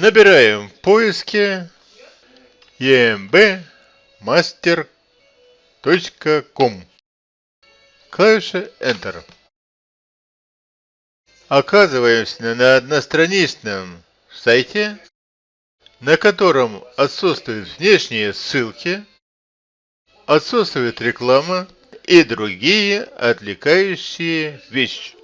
Набираем в поиске embmaster.com. Клавиша Enter. Оказываемся на одностраничном сайте, на котором отсутствуют внешние ссылки, отсутствует реклама и другие отвлекающие вещи.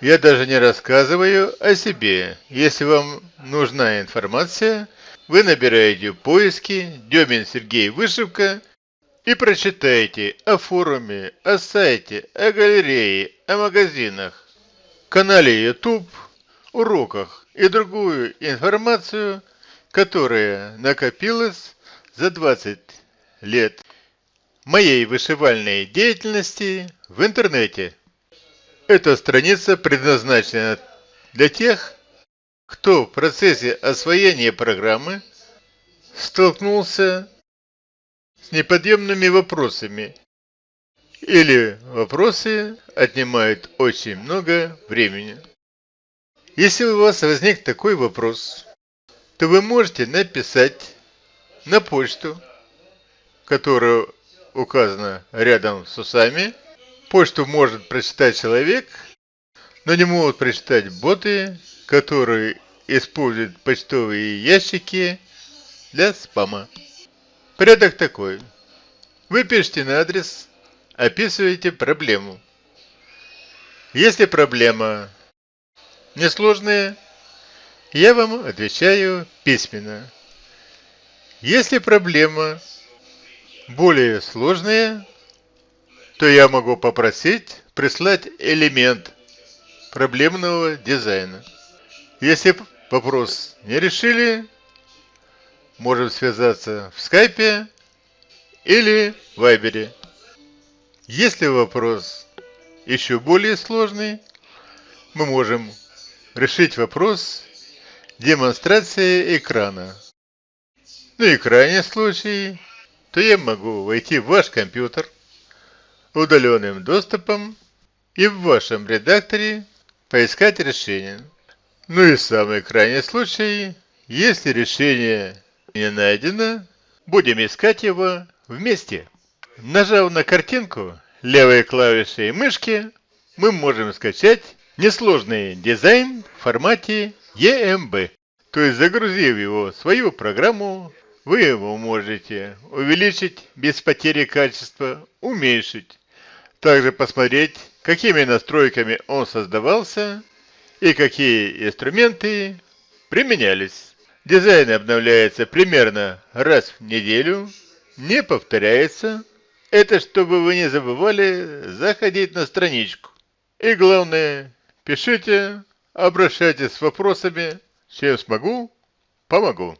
Я даже не рассказываю о себе. Если вам нужна информация, вы набираете в поиске Демин Сергей Вышивка и прочитаете о форуме, о сайте, о галерее, о магазинах, канале YouTube, уроках и другую информацию, которая накопилась за 20 лет моей вышивальной деятельности в интернете. Эта страница предназначена для тех, кто в процессе освоения программы столкнулся с неподъемными вопросами или вопросы отнимают очень много времени. Если у вас возник такой вопрос, то вы можете написать на почту, которая указана рядом с усами. Почту может прочитать человек, но не могут прочитать боты, которые используют почтовые ящики для спама. Порядок такой. Вы пишете на адрес, описываете проблему. Если проблема несложная, я вам отвечаю письменно. Если проблема более сложная, то я могу попросить прислать элемент проблемного дизайна. Если вопрос не решили, можем связаться в скайпе или вайбере. Если вопрос еще более сложный, мы можем решить вопрос демонстрации экрана. Ну и крайний случай, то я могу войти в ваш компьютер удаленным доступом и в вашем редакторе поискать решение. Ну и самый крайний случай, если решение не найдено, будем искать его вместе. Нажав на картинку левой клавишей мышки, мы можем скачать несложный дизайн в формате EMB. То есть загрузив его в свою программу, вы его можете увеличить без потери качества, уменьшить. Также посмотреть, какими настройками он создавался и какие инструменты применялись. Дизайн обновляется примерно раз в неделю, не повторяется. Это чтобы вы не забывали заходить на страничку. И главное, пишите, обращайтесь с вопросами, чем смогу, помогу.